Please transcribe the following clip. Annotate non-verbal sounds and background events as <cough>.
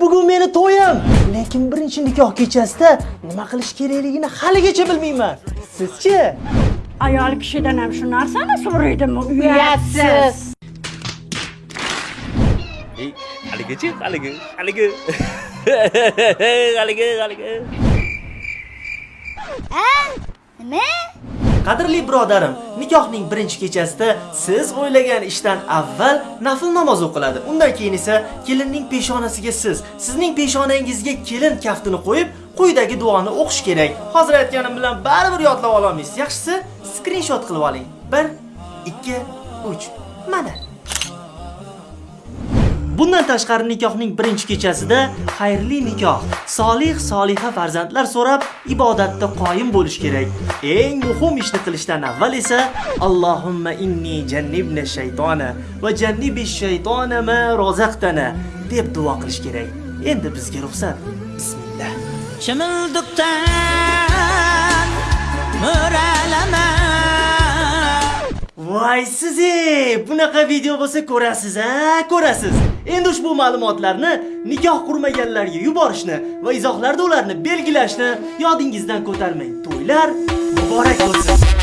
Bugun meni to'yim, lekin birinchi nikoh kechasida nima qilish kerakligini haligacha bilmayman. Sizchi? Ayol kishidan ham shu narsani so'raydimi? Uyatsiz. Ey, haligachi, haligi, haligi. <laughs> haligi, haligi. Nima? Qadrli birodarim, nikohning birinchi kechasida siz o'ylagan ishdan avval nafl namoz o'qiladi. Undan keyin esa kelinning peshonasiga siz, sizning peshonangizga kelin kaftini qo'yib, quyidagi duoni o'qish kerak. Hozir aytganim bilan baribir yodlab ololmaysiz. Yaxshisi, skrinshot qilib oling. 1 2 3 Mana. Bundan tashqari nikohning birinchi kechasida xayrli nikoh, solih soliha farzandlar so'rab ibodatda qoyim bo'lish kerak. Eng muhim ishni qilishdan avval esa Allohumma inni jannibna shaytona va jannibish shaytona ma rozaqtana deb duo qilish kerak. Endi bizga ruxsat. Bismillah. Chimildiqdan Voy siz bunaqa video bo'lsa ko'rasiz a ko'rasiz. Endi ushbu ma'lumotlarni nikoh qurmaganlarga yuborishni va izohlarda ularni belgilashni yodingizdan ko'tarmang. To'ylar muborak bo'lsin.